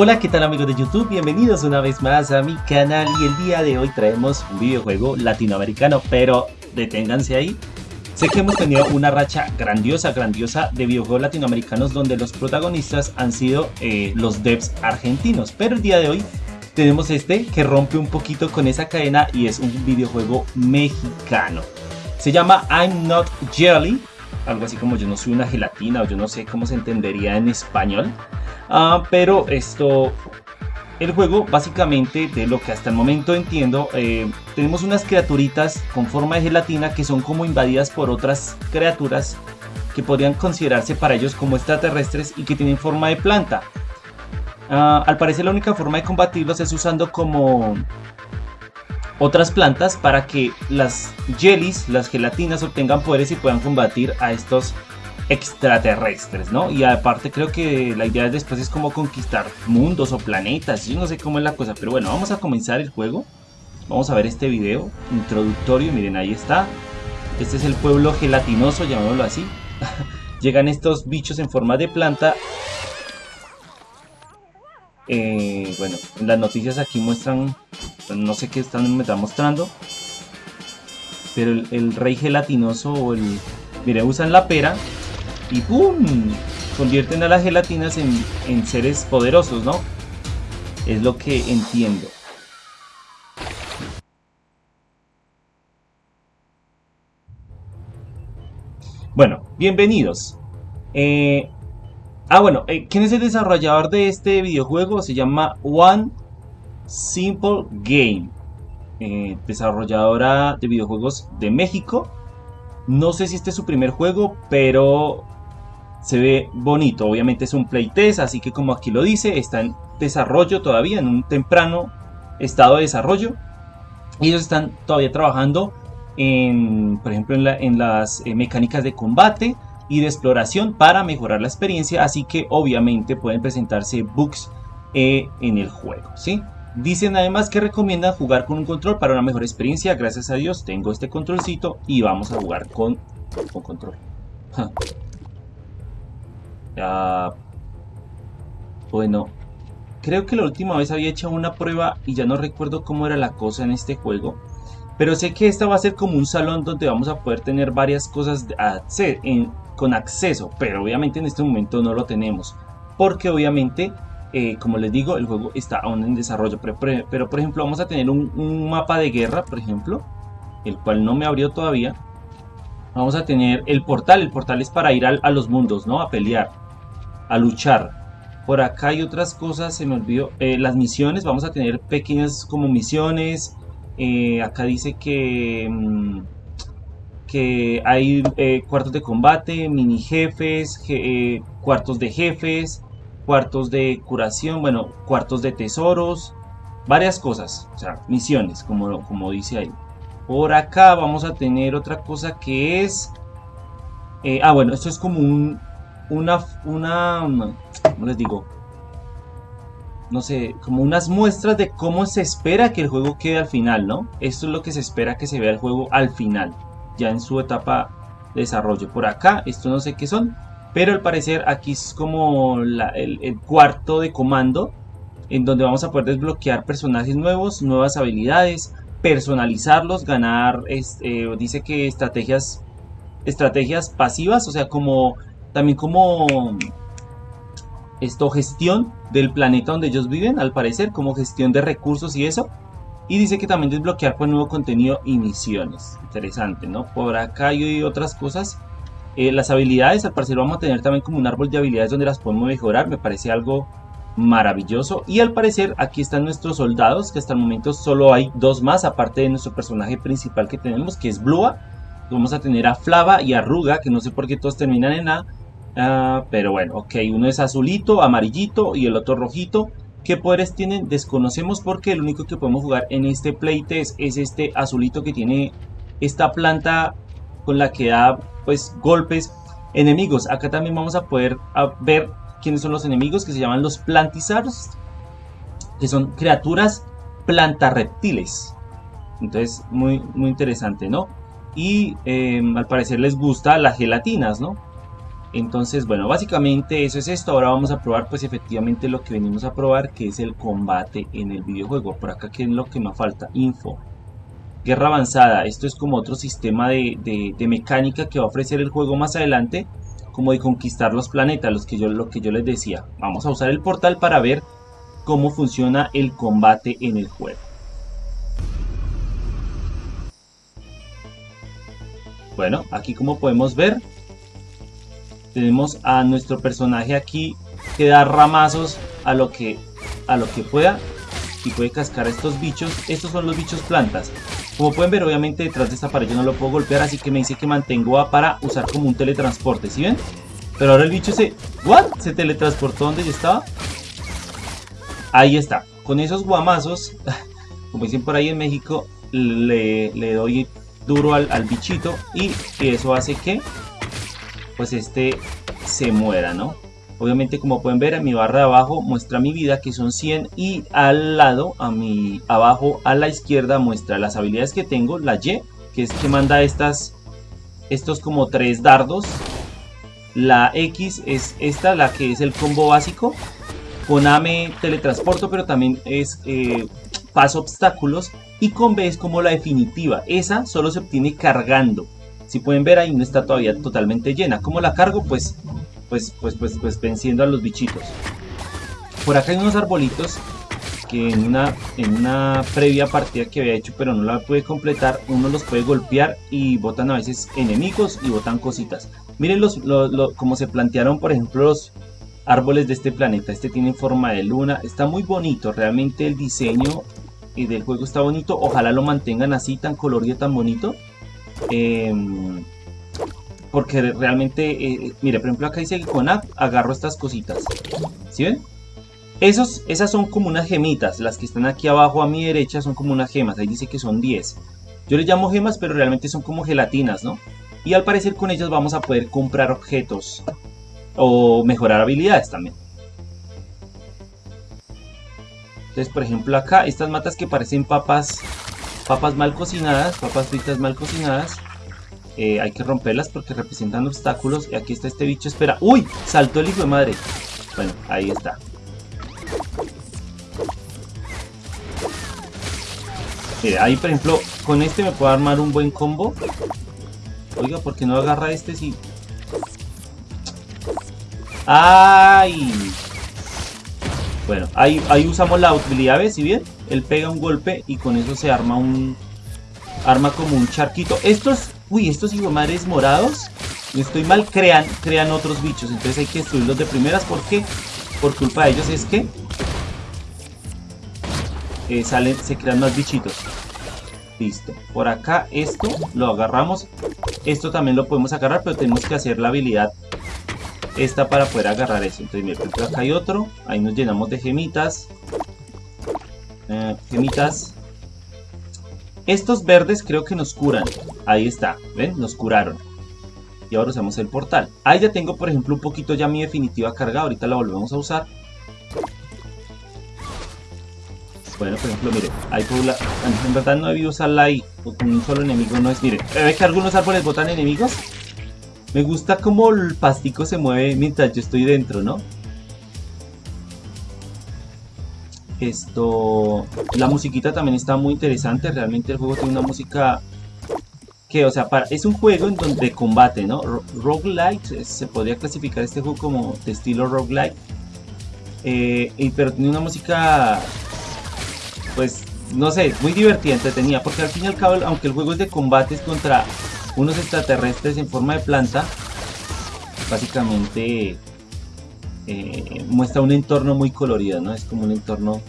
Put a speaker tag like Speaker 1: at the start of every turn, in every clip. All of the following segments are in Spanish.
Speaker 1: Hola, ¿qué tal amigos de YouTube? Bienvenidos una vez más a mi canal y el día de hoy traemos un videojuego latinoamericano, pero deténganse ahí. Sé que hemos tenido una racha grandiosa, grandiosa de videojuegos latinoamericanos donde los protagonistas han sido eh, los devs argentinos, pero el día de hoy tenemos este que rompe un poquito con esa cadena y es un videojuego mexicano. Se llama I'm Not Jelly, algo así como yo no soy una gelatina o yo no sé cómo se entendería en español. Ah, pero esto, el juego básicamente de lo que hasta el momento entiendo, eh, tenemos unas criaturitas con forma de gelatina que son como invadidas por otras criaturas que podrían considerarse para ellos como extraterrestres y que tienen forma de planta. Ah, al parecer la única forma de combatirlos es usando como otras plantas para que las jellies, las gelatinas obtengan poderes y puedan combatir a estos extraterrestres, ¿no? Y aparte creo que la idea después es como conquistar mundos o planetas, yo no sé cómo es la cosa, pero bueno, vamos a comenzar el juego. Vamos a ver este video introductorio, miren ahí está. Este es el pueblo gelatinoso, llamémoslo así. Llegan estos bichos en forma de planta. Eh, bueno, las noticias aquí muestran, no sé qué están, me están mostrando. Pero el, el rey gelatinoso o el... Mire, usan la pera y ¡pum! Convierten a las gelatinas en, seres poderosos, ¿no? Es lo que entiendo. Bueno, bienvenidos. Eh, ah, bueno, eh, ¿quién es el desarrollador de este videojuego? Se llama One Simple Game. Eh, desarrolladora de videojuegos de México. No sé si este es su primer juego, pero se ve bonito. Obviamente es un playtest, así que como aquí lo dice, está en desarrollo todavía, en un temprano estado de desarrollo. Ellos están todavía trabajando en, por ejemplo, en, las eh, mecánicas de combate y de exploración para mejorar la experiencia, así que obviamente pueden presentarse bugs eh, en el juego, ¿sí? Dicen además que recomiendan jugar con un control para una mejor experiencia. Gracias a Dios tengo este controlcito y vamos a jugar con, con control. Bueno, creo que la última vez había hecho una prueba y ya no recuerdo cómo era la cosa en este juego. Pero sé que esta va a ser como un salón donde vamos a poder tener varias cosas con acceso. Pero obviamente en este momento no lo tenemos. Porque obviamente, eh, como les digo, el juego está aún en desarrollo. Pero, por ejemplo vamos a tener un, mapa de guerra, por ejemplo. El cual no me abrió todavía. Vamos a tener el portal. El portal es para ir a los mundos, ¿no? A pelear a luchar. Por acá hay otras cosas, se me olvidó. Eh, las misiones, vamos a tener pequeñas como misiones. Eh, acá dice que, mm, que hay eh, cuartos de combate, mini jefes, cuartos de jefes, cuartos de curación, bueno, cuartos de tesoros, varias cosas, o sea, misiones, como, como dice ahí. Por acá vamos a tener otra cosa que es... ah, bueno, esto es como un, una, una, ¿cómo les digo? No sé, como unas muestras de cómo se espera que el juego quede al final, ¿no? Esto es lo que se espera que se vea el juego al final, ya en su etapa de desarrollo. Por acá, esto no sé qué son, pero al parecer aquí es como el, cuarto de comando, en donde vamos a poder desbloquear personajes nuevos, nuevas habilidades, personalizarlos, ganar, este, dice que estrategias, estrategias pasivas, o sea, como también como esto gestión del planeta donde ellos viven, al parecer, como gestión de recursos y eso. Y dice que también desbloquear pues nuevo contenido y misiones. Interesante, ¿no? Por acá hay otras cosas. Eh, las habilidades, al parecer vamos a tener también como un árbol de habilidades donde las podemos mejorar. Me parece algo maravilloso. Y al parecer aquí están nuestros soldados, que hasta el momento solo hay dos más, aparte de nuestro personaje principal que tenemos, que es Blua. Vamos a tener a Flava y a Ruga, que no sé por qué todos terminan en A. Ah, pero bueno, ok, uno es azulito, amarillito y el otro rojito. ¿Qué poderes tienen? Desconocemos porque el único que podemos jugar en este playtest es este azulito que tiene esta planta con la que da pues golpes enemigos. Acá también vamos a poder ver quiénes son los enemigos que se llaman los plantizars, que son criaturas plantarreptiles. Entonces, muy, muy interesante, ¿no? Y em, al parecer les gusta las gelatinas, ¿no? Entonces, bueno, básicamente eso es esto. Ahora vamos a probar pues efectivamente lo que venimos a probar, que es el combate en el videojuego. Por acá, ¿qué es lo que nos falta? Info. Guerra avanzada. Esto es como otro sistema de, mecánica que va a ofrecer el juego más adelante. Como de conquistar los planetas, los que yo, lo que yo les decía. Vamos a usar el portal para ver cómo funciona el combate en el juego. Bueno, aquí como podemos ver, tenemos a nuestro personaje aquí que da ramazos a lo que, a lo que pueda y puede cascar a estos bichos. Estos son los bichos plantas. Como pueden ver, obviamente detrás de esta pared yo no lo puedo golpear, así que me dice que mantengo para usar como un teletransporte, ¿sí ven? Pero ahora el bicho se... ¿What? Se teletransportó donde yo estaba. Ahí está. Con esos guamazos, como dicen por ahí en México, le, doy duro al, al bichito y eso hace que pues este se muera, ¿no? Obviamente como pueden ver en mi barra de abajo muestra mi vida que son 100 y al lado, a mi abajo a la izquierda muestra las habilidades que tengo, la Y, que es que manda estas, estos como tres dardos. La X es esta, la que es el combo básico. Con A me teletransporto, pero también es eh, paso obstáculos. Y con B es como la definitiva. Esa solo se obtiene cargando. Si pueden ver ahí no está todavía totalmente llena. ¿Cómo la cargo? Pues, pues, pues, pues, pues venciendo a los bichitos. Por acá hay unos arbolitos que en una, en una previa partida que había hecho pero no la pude completar, uno los puede golpear y botan a veces enemigos y botan cositas. Miren los, como se plantearon por ejemplo los árboles de este planeta. Este tiene forma de luna, está muy bonito, realmente el diseño del juego está bonito. Ojalá lo mantengan así, tan colorido, tan bonito. Em, porque realmente, eh, mire, por ejemplo acá dice que con A agarro estas cositas. ¿Sí ven? Esos, esas son como unas gemitas. Las que están aquí abajo a mi derecha son como unas gemas. Ahí dice que son 10. Yo les llamo gemas, pero realmente son como gelatinas, ¿no? Y al parecer con ellas vamos a poder comprar objetos. O mejorar habilidades también. Entonces, por ejemplo acá, estas matas que parecen papas papas mal cocinadas, papas fritas mal cocinadas. Eh, hay que romperlas porque representan obstáculos. Y aquí está este bicho, espera. ¡Uy! Saltó el hijo de madre. Bueno, ahí está. Mira, ahí por ejemplo, con este me puedo armar un buen combo. Oiga, ¿por qué no agarra este si...? ¡Ay! Bueno, ahí, ahí usamos la utilidad, ¿ves? ¿Sí bien? Él pega un golpe y con eso se arma un... Arma como un charquito. Estos, uy, estos madres morados, no estoy mal, crean, crean otros bichos. Entonces hay que destruirlos de primeras porque por culpa de ellos es que eh, salen, se crean más bichitos. Listo. Por acá esto lo agarramos. Esto también lo podemos agarrar, pero tenemos que hacer la habilidad esta para poder agarrar eso. Entonces, mira, acá hay otro. Ahí nos llenamos de gemitas. Eh, gemitas. Estos verdes creo que nos curan. Ahí está, ¿ven? Nos curaron. Y ahora usamos el portal. Ahí ya tengo, por ejemplo, un poquito ya mi definitiva cargada. Ahorita la volvemos a usar. Bueno, por ejemplo, mire, ahí la... En verdad no debí usarla ahí. Con un solo enemigo no es... Mire, ¿ve que algunos árboles botan enemigos? Me gusta como el pastico se mueve mientras yo estoy dentro, ¿no? Esto, la musiquita también está muy interesante, realmente el juego tiene una música que, o sea, es un juego en donde combate, ¿no? Roguelite, se podría clasificar este juego como de estilo roguelite, eh, pero tiene una música, pues, no sé, muy divertida, entretenida, porque al fin y al cabo, aunque el juego es de combates contra unos extraterrestres en forma de planta, básicamente eh, muestra un entorno muy colorido, ¿no? Es como un entorno...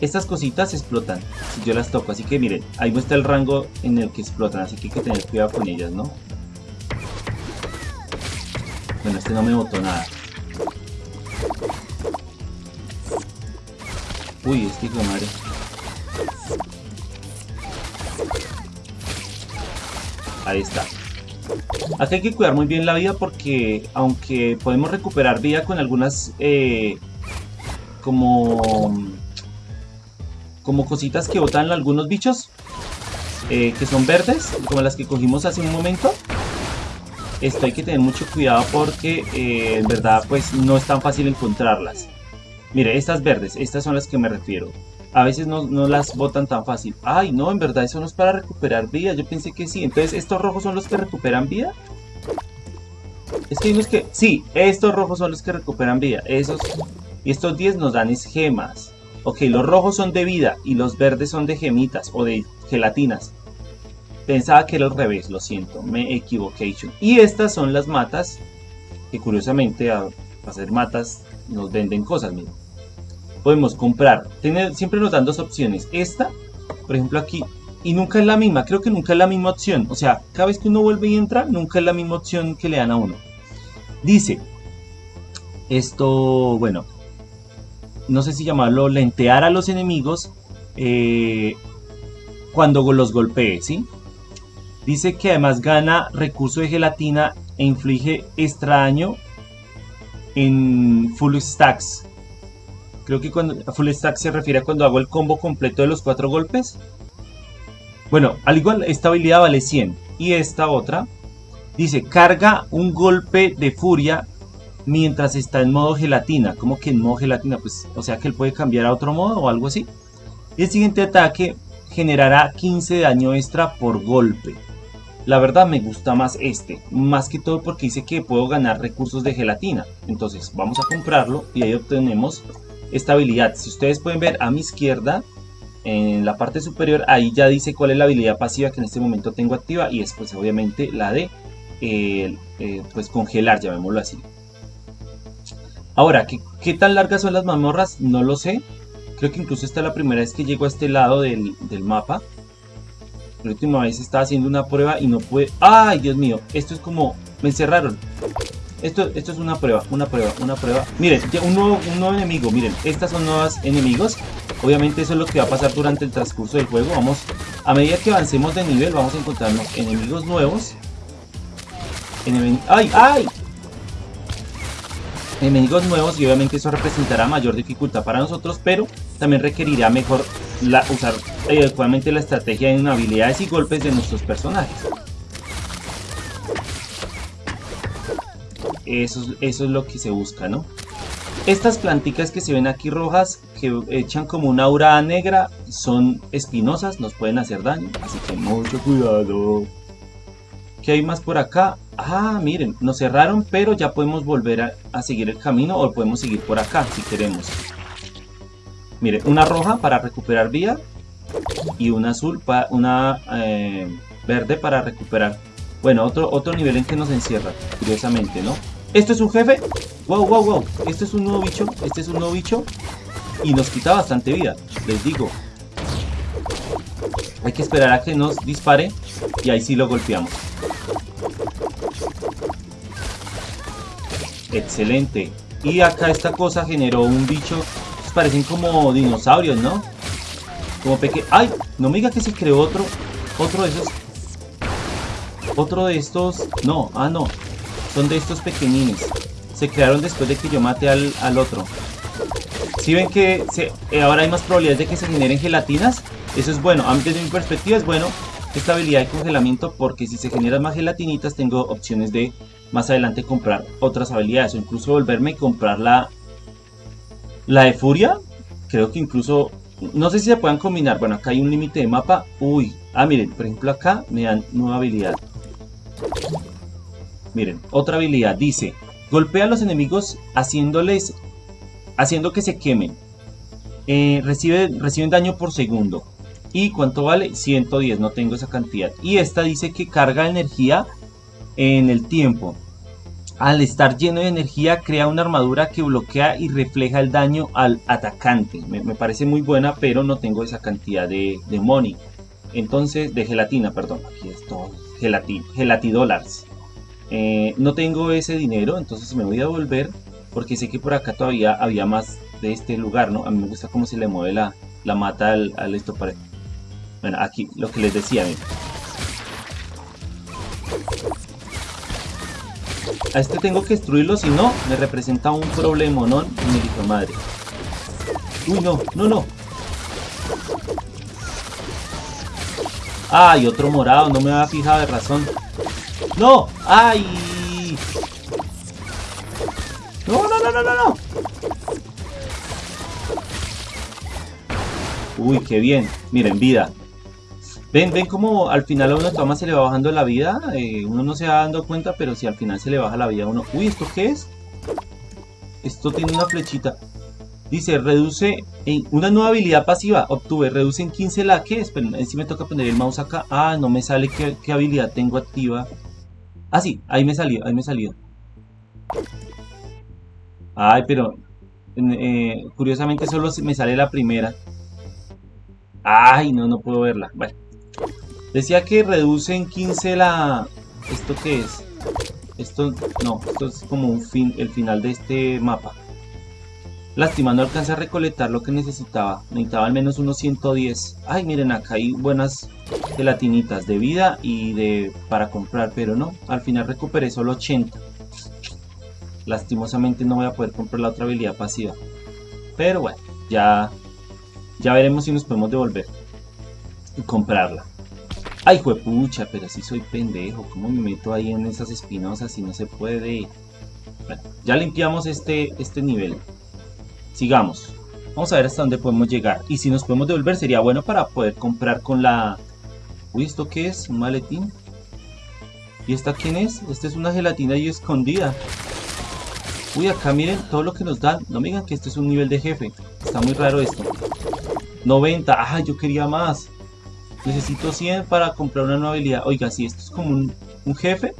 Speaker 1: Estas cositas explotan si yo las toco, así que miren, ahí muestra el rango en el que explotan, así que hay que tener cuidado con ellas, ¿no? Bueno, este no me botó nada. Uy, este madre. Ahí está. Aquí hay que cuidar muy bien la vida porque aunque podemos recuperar vida con algunas eh, como como cositas que botan algunos bichos eh, que son verdes, como las que cogimos hace un momento. esto hay que tener mucho cuidado porque eh, en verdad pues no es tan fácil encontrarlas. Mire, estas verdes, estas son las que me refiero. A veces no, las botan tan fácil. Ay, no, en verdad eso no es para recuperar vida. Yo pensé que sí. Entonces, ¿estos rojos son los que recuperan vida? Es que hay unos que... Sí, estos rojos son los que recuperan vida. Esos... Y estos 10 nos dan es gemas. Ok, los rojos son de vida y los verdes son de gemitas o de gelatinas. Pensaba que era al revés, lo siento, me equivoqué. Y estas son las matas, que curiosamente a hacer matas nos venden cosas, miren. Podemos comprar, siempre nos dan dos opciones. Esta, por ejemplo aquí, y nunca es la misma, creo que nunca es la misma opción. O sea, cada vez que uno vuelve y entra, nunca es la misma opción que le dan a uno. Dice, esto, bueno, no sé si llamarlo lentear a los enemigos eh, cuando los golpee, ¿sí? Dice que además gana recurso de gelatina e inflige extraño en full stacks. Creo que cuando full stack se refiere a cuando hago el combo completo de los cuatro golpes. Bueno, al igual esta habilidad vale 100. Y esta otra dice carga un golpe de furia mientras está en modo gelatina. como que en modo gelatina? Pues, o sea que él puede cambiar a otro modo o algo así. Y el siguiente ataque generará 15 de daño extra por golpe. La verdad me gusta más este, más que todo porque dice que puedo ganar recursos de gelatina. Entonces vamos a comprarlo y ahí obtenemos esta habilidad. Si ustedes pueden ver a mi izquierda, en la parte superior, ahí ya dice cuál es la habilidad pasiva que en este momento tengo activa y es pues obviamente la de eh, pues congelar, llamémoslo así. Ahora, ¿qué, tan largas son las mazmorras? No lo sé. Creo que incluso esta es la primera vez que llego a este lado del, mapa. La última vez estaba haciendo una prueba y no pude... ¡Ay, Dios mío! Esto es como... Me encerraron. Esto, esto es una prueba, una prueba, una prueba. Miren, un nuevo, un nuevo enemigo. Miren, estas son nuevos enemigos. Obviamente eso es lo que va a pasar durante el transcurso del juego. Vamos, a medida que avancemos de nivel, vamos a encontrarnos enemigos nuevos. ¡Ay, ay! enemigos nuevos y obviamente eso representará mayor dificultad para nosotros, pero también requerirá mejor usar adecuadamente la estrategia en habilidades y golpes de nuestros personajes. Eso, es lo que se busca, ¿no? Estas plantitas que se ven aquí rojas, que echan como una aura negra, son espinosas, nos pueden hacer daño, así que mucho cuidado. ¿Qué hay más por acá? Ah, miren, nos cerraron, pero ya podemos volver a, seguir el camino o podemos seguir por acá si queremos. Miren, una roja para recuperar vía y una azul, para una eh, verde para recuperar. Bueno, otro, otro nivel en que nos encierra, curiosamente, ¿no? ¿Esto es un jefe? Wow, wow, wow. Este es un nuevo bicho, este es un nuevo bicho y nos quita bastante vida, les digo. Hay que esperar a que nos dispare y ahí sí lo golpeamos. Excelente. Y acá esta cosa generó un bicho. parecen como dinosaurios, ¿no? Como pequeño. ¡Ay! No me diga que se creó otro. Otro de esos. Otro de estos. No, ah, no. Son de estos pequeñines. Se crearon después de que yo mate al, otro. Si ven que eh, ahora hay más probabilidades de que se generen gelatinas. Eso es bueno. Desde mi perspectiva es bueno esta habilidad de congelamiento porque si se generan más gelatinitas tengo opciones de más adelante comprar otras habilidades o incluso volverme a comprar la, la de furia. Creo que incluso, no sé si se puedan combinar. Bueno, acá hay un límite de mapa. Uy, ah, miren, por ejemplo acá me dan nueva habilidad. Miren, otra habilidad. Dice, golpea a los enemigos haciéndoles, haciendo que se quemen. Eh, recibe, reciben daño por segundo. ¿Y cuánto vale? 110, no tengo esa cantidad. Y esta dice que carga energía en el tiempo. Al estar lleno de energía crea una armadura que bloquea y refleja el daño al atacante. Me, parece muy buena, pero no tengo esa cantidad de, money. Entonces, de gelatina, perdón. Aquí. Gelatina, gelatidólares. Eh, no tengo ese dinero, entonces me voy a volver porque sé que por acá todavía había más de este lugar, ¿no? A mí me gusta cómo se le mueve la, mata al, al esto para... Bueno, aquí lo que les decía, A este tengo que destruirlo, si no, me representa un problema, ¿no? Hijo madre. Uy, no, no, no. Ay, otro morado, no me había fijado de razón. ¡No! ¡Ay! ¡No, no, no, no, no! Uy, qué bien. Miren, vida. Ven, ven como al final a uno toma se le va bajando la vida. Eh, uno no se va dando cuenta, pero si al final se le baja la vida a uno. Uy, ¿esto qué es? Esto tiene una flechita. Dice, reduce en una nueva habilidad pasiva. Obtuve, reduce en 15 la que. Esperen, si me toca poner el mouse acá. Ah, no me sale qué, qué habilidad tengo activa. Ah, sí, ahí me salió, ahí me salió. Ay, pero eh, curiosamente solo me sale la primera. Ay, no, no puedo verla. Bueno. Decía que reduce en 15 la... ¿Esto qué es? Esto, no, esto es como un fin, el final de este mapa. Lástima, no alcancé a recolectar lo que necesitaba. Necesitaba al menos unos 110. Ay, miren, acá hay buenas gelatinitas de vida y de para comprar, pero no. Al final recuperé solo 80. Lastimosamente no voy a poder comprar la otra habilidad pasiva. Pero bueno, ya, ya veremos si nos podemos devolver y comprarla. Ay, juepucha, pero si soy pendejo. ¿Cómo me meto ahí en esas espinosas si no se puede? Bueno, ya limpiamos este, este nivel. Sigamos. Vamos a ver hasta dónde podemos llegar. Y si nos podemos devolver sería bueno para poder comprar con la... Uy, ¿esto qué es? ¿Un maletín? ¿Y esta quién es? Esta es una gelatina ahí escondida. Uy, acá miren todo lo que nos dan. No me digan que este es un nivel de jefe. Está muy raro esto. 90. Ah, yo quería más. Necesito 100 para comprar una nueva habilidad. Oiga, si esto es como un, jefe.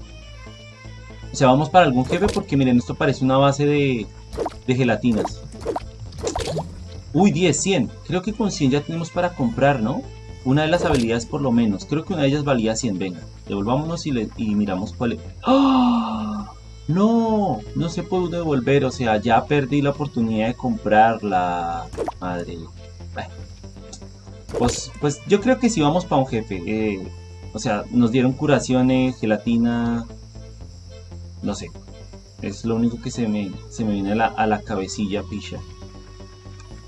Speaker 1: O sea, vamos para algún jefe porque miren, esto parece una base de, de gelatinas. Uy, 10, 100. Creo que con 100 ya tenemos para comprar, ¿no? Una de las habilidades por lo menos. Creo que una de ellas valía 100. Venga, devolvámonos y, miramos cuál es. ¡Ah! No, no se puede devolver. O sea, ya perdí la oportunidad de comprarla. Madre. Pues, pues yo creo que si vamos para un jefe. Eh, o sea, nos dieron curaciones, gelatina. No sé. Es lo único que se me, se me viene a la, a la cabecilla, picha.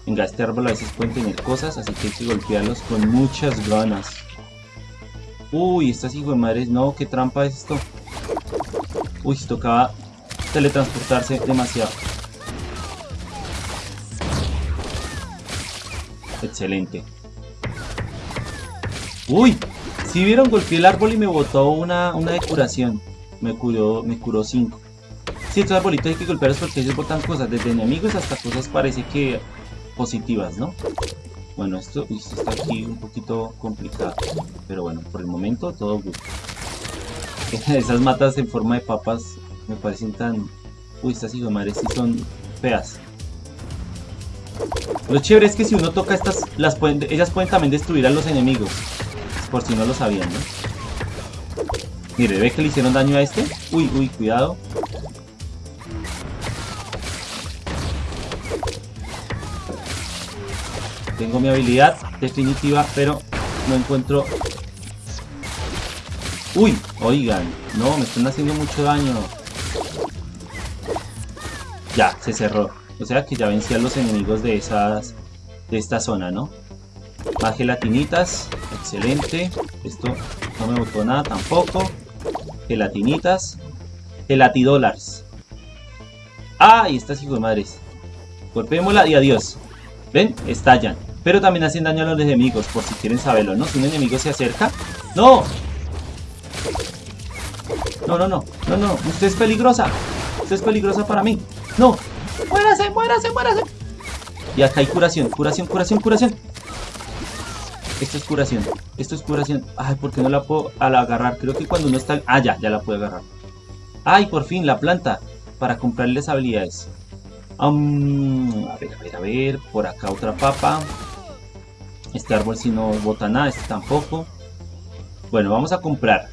Speaker 1: Venga, este árbol a veces pueden tener cosas, así que hay que golpearlos con muchas ganas. Uy, estas hijo de madres, no, qué trampa es esto. Uy, se tocaba teletransportarse demasiado. Excelente. Uy, si vieron, golpeé el árbol y me botó una, una de curación. Me curó, me curó 5. Si, estos arbolitos hay que golpearlos porque ellos botan cosas, desde enemigos hasta cosas parece que positivas, ¿no? Bueno, esto, está aquí un poquito complicado, pero bueno, por el momento todo. Esas matas en forma de papas me parecen tan... Uy, estas hijas madres sí son feas. Lo chévere es que si uno toca estas, las pueden, ellas pueden también destruir a los enemigos. Por si no lo sabían, ¿no? Mire, ¿ve que le hicieron daño a este? Uy, uy, cuidado. Tengo mi habilidad definitiva, pero no encuentro... ¡Uy! Oigan, no, me están haciendo mucho daño. Ya, se cerró. O sea que ya vencí a los enemigos de esas... De esta zona, ¿no? Más gelatinitas. Excelente. Esto no me gustó nada tampoco. Gelatinitas. Gelatidólares. ¡Ah! Y estas hijo de madres. Golpeémosla y adiós. ¿Ven? Estallan. Pero también hacen daño a los enemigos, por si quieren saberlo, ¿no? Si un enemigo se acerca... ¡No! No, no, no. No, no. Usted es peligrosa. Usted es peligrosa para mí. ¡No! ¡Muérase, muérase, muérase! Y acá hay curación, curación, curación, curación. Esto es curación. Esto es curación. Ay, ¿por qué no la puedo agarrar? Creo que cuando uno está... Ah, ya, ya la puedo agarrar. Ay, por fin, la planta. Para comprarles habilidades. a ver, a ver, a ver. Por acá otra papa. Este árbol si no bota nada. Este tampoco. Bueno, vamos a comprar.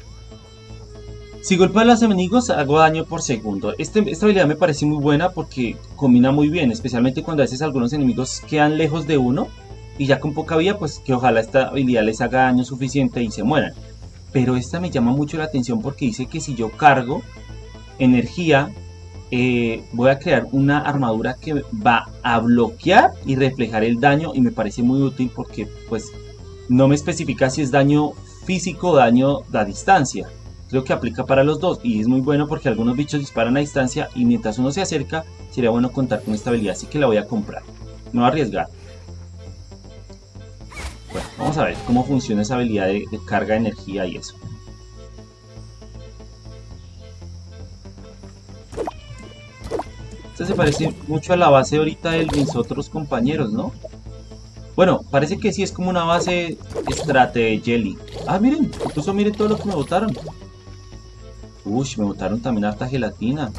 Speaker 1: Si golpeo a los enemigos, hago daño por segundo. Este, esta habilidad me parece muy buena porque combina muy bien, especialmente cuando a veces algunos enemigos quedan lejos de uno y ya con poca vida, pues que ojalá esta habilidad les haga daño suficiente y se mueran. Pero esta me llama mucho la atención porque dice que si yo cargo energía, eh, voy a crear una armadura que va a bloquear y reflejar el daño y me parece muy útil porque pues no me especifica si es daño físico o daño a distancia. creo que aplica para los dos y es muy bueno porque algunos bichos disparan a distancia y mientras uno se acerca sería bueno contar con esta habilidad, así que la voy a comprar. No arriesgar. Bueno, vamos a ver cómo funciona esa habilidad de, de carga de energía y eso. Esta se parece mucho a la base ahorita de mis otros compañeros, ¿no? Bueno, parece que sí es como una base Strate Jelly. Ah, miren, incluso miren todo lo que me botaron. Uy, me botaron también harta gelatina.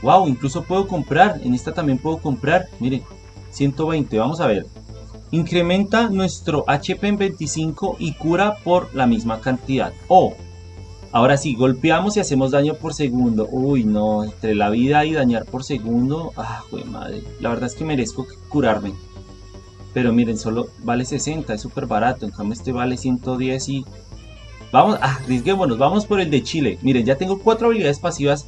Speaker 1: Wow, incluso puedo comprar. En esta también puedo comprar. Miren, 120. Vamos a ver. Incrementa nuestro HP en 25 y cura por la misma cantidad. O, ahora sí, golpeamos y hacemos daño por segundo. Uy, no, entre la vida y dañar por segundo. Ah, joder, madre. La verdad es que merezco curarme. Pero miren, solo vale 60, es súper barato. En cambio este vale 110 y... Vamos, ah, arriesguémonos, vamos por el de Chile. Miren, ya tengo cuatro habilidades pasivas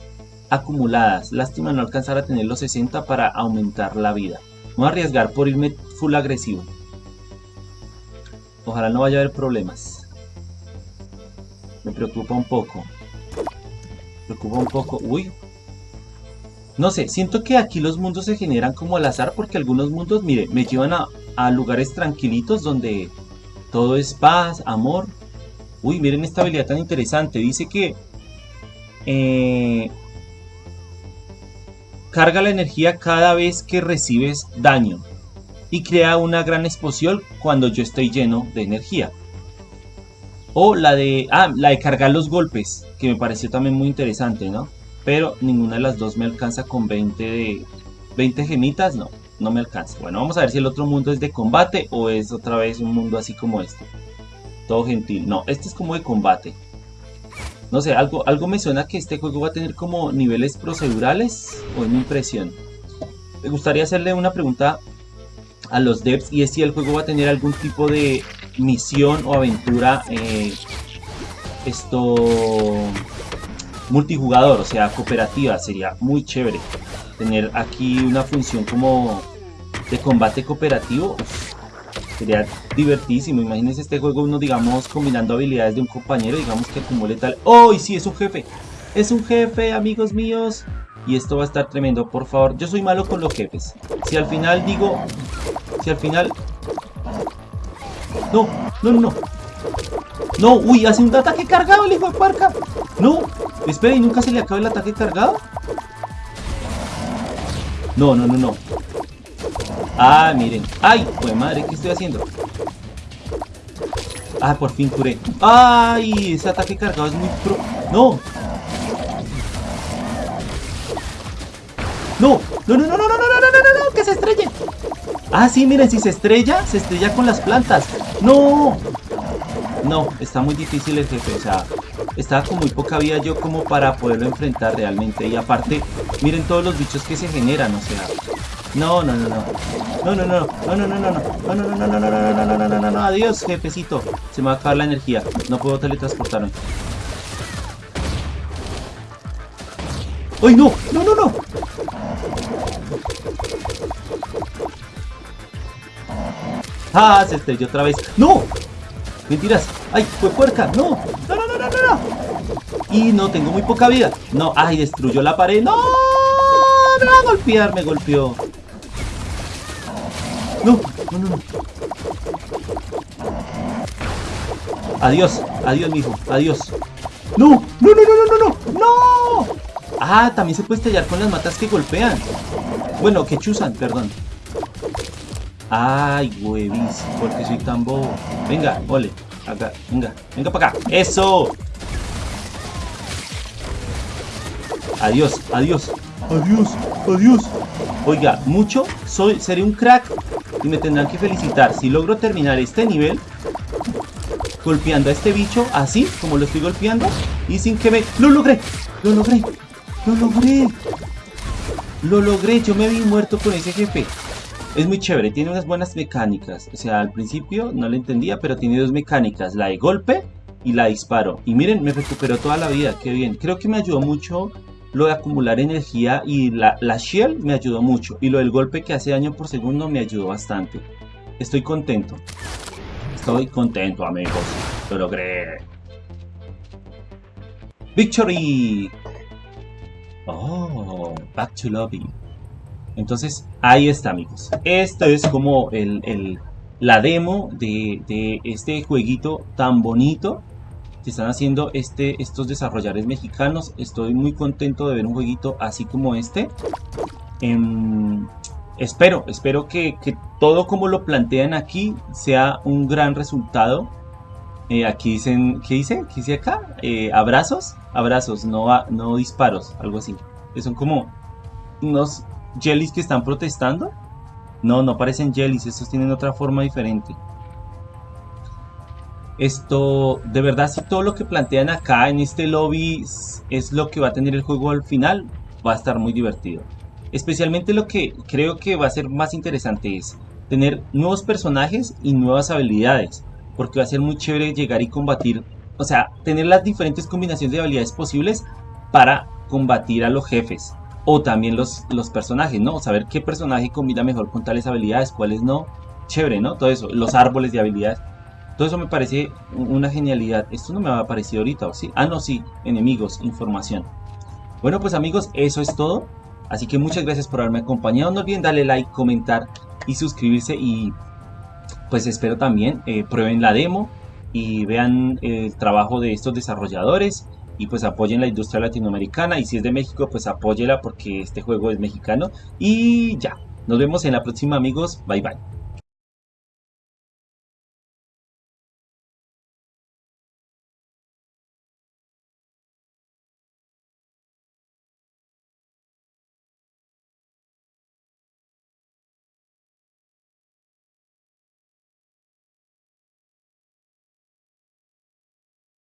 Speaker 1: acumuladas. Lástima no alcanzar a tener los 60 para aumentar la vida. Voy a arriesgar por irme full agresivo. Ojalá no vaya a haber problemas. Me preocupa un poco. Me preocupa un poco. Uy, no sé, siento que aquí los mundos se generan como al azar porque algunos mundos, mire, me llevan a, lugares tranquilitos donde todo es paz, amor. Uy, miren esta habilidad tan interesante. Dice que eh, carga la energía cada vez que recibes daño y crea una gran explosión cuando yo estoy lleno de energía. O la de, ah, la de cargar los golpes, que me pareció también muy interesante, ¿no? Pero ninguna de las dos me alcanza con 20 de 20 gemitas, no no me alcanza. Bueno, vamos a ver si el otro mundo es de combate o es otra vez un mundo así como este. Todo gentil. No, este es como de combate. No sé, algo, algo me suena que este juego va a tener como niveles procedurales o es mi impresión. Me gustaría hacerle una pregunta a los devs y es si el juego va a tener algún tipo de misión o aventura eh, esto multijugador, o sea, cooperativa, sería muy chévere tener aquí una función como de combate cooperativo sería divertísimo. Imagínense este juego uno, digamos, combinando habilidades de un compañero, digamos que acumule tal... ¡Oh! Sí, es un jefe. Es un jefe, amigos míos. Y esto va a estar tremendo, por favor. Yo soy malo con los jefes. Si al final digo... Si al final... No, no, no. No, uy, hace un ataque cargado el hijo de puerca. No, espera, ¿y nunca se le acaba el ataque cargado? No, no, no, no. Ah, miren. ¡Ay! Pues madre, ¿qué estoy haciendo? Ah, por fin curé. ¡Ay! Ese ataque cargado es muy pro. ¡No! ¡No! ¡No, no, no, no, no, no, se estrelle! Ah, sí, miren, si se estrella, se estrella con las plantas. ¡No! No, está muy difícil el jefe, o sea, estaba con muy poca vida yo como para poderlo enfrentar realmente. Y aparte, miren todos los bichos que se generan, o sea. No, no, no, no. No, no, no, no, no, no, no, no, no, no, no, no, no, no, no, no, no, no, no, adiós, jefecito. Se me va a acabar la energía. No puedo teletransportarme. ¡Ay, no! ¡No, no, no! ¡Ah! Se estrelló otra vez. ¡No! Mentiras. ¡Ay! ¡Fue puerca! ¡No! ¡No, no, no, no, no! Y no, tengo muy poca vida. No, ¡ay! Destruyó la pared. ¡No! Me va a golpear, me golpeó. No, no, no, no. Adiós, adiós, mijo, adiós. ¡No! ¡No, no, no, no, no, no! ¡No! Ah, también se puede estallar con las matas que golpean. Bueno, que chuzan, perdón. Ay, huevis, porque soy tan bobo. Venga, ole, acá, venga, venga para acá. ¡Eso! Adiós, adiós, adiós, adiós. Oiga, mucho, soy, seré un crack y me tendrán que felicitar. Si logro terminar este nivel golpeando a este bicho así, como lo estoy golpeando, y sin que me... ¡Lo logré! ¡Lo logré! ¡Lo logré! ¡Lo logré! Yo me vi muerto con ese jefe. Es muy chévere, tiene unas buenas mecánicas. O sea, al principio no lo entendía, pero tiene dos mecánicas, la de golpe y la de disparo. Y miren, me recuperó toda la vida, qué bien. Creo que me ayudó mucho lo de acumular energía y la, la Shell me ayudó mucho. Y lo del golpe que hace daño por segundo me ayudó bastante. Estoy contento. Estoy contento, amigos. Lo logré. Victory. Oh, back to lobby. Entonces, ahí está, amigos. Esto es como el, la demo de, este jueguito tan bonito que están haciendo este, estos desarrolladores mexicanos. Estoy muy contento de ver un jueguito así como este. Em, espero, espero que, todo como lo plantean aquí sea un gran resultado. Eh, aquí dicen, ¿qué dice? ¿Qué dice acá? Eh, abrazos, abrazos, no, no disparos, algo así. Son como unos jellies que están protestando. No, no parecen jellies, estos tienen otra forma diferente. Esto, de verdad, si todo lo que plantean acá en este lobby es lo que va a tener el juego al final, va a estar muy divertido. Especialmente lo que creo que va a ser más interesante es tener nuevos personajes y nuevas habilidades. Porque va a ser muy chévere llegar y combatir, o sea, tener las diferentes combinaciones de habilidades posibles para combatir a los jefes o también los, los personajes, ¿no? Saber qué personaje combina mejor con tales habilidades, cuáles no. Chévere, ¿no? Todo eso, los árboles de habilidades. Todo eso me parece una genialidad. Esto no me ha parecido ahorita, ¿o sí? Ah, no, sí. Enemigos, información. Bueno, pues amigos, eso es todo. Así que muchas gracias por haberme acompañado. No olviden darle like, comentar y suscribirse. Y pues espero también eh, prueben la demo y vean el trabajo de estos desarrolladores y pues apoyen la industria latinoamericana y si es de México pues apóyela porque este juego es mexicano y ya, nos vemos en la próxima amigos, bye bye.